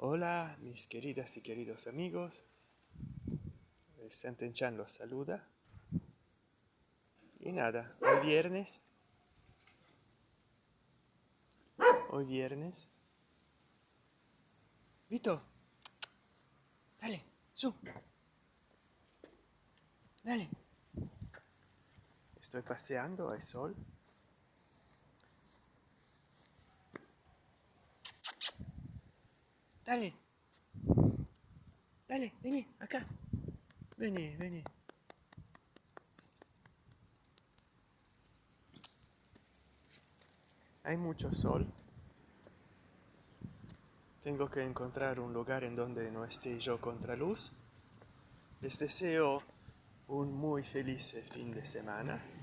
Hola, mis queridas y queridos amigos. Senten Chan los saluda. Y nada, hoy viernes. Hoy viernes. Vito. Dale, su. Dale. Estoy paseando, hay sol. Dale. Dale, vení, acá. Vení, vení. Hay mucho sol. Tengo que encontrar un lugar en donde no esté yo contra luz. Les deseo un muy feliz fin de semana.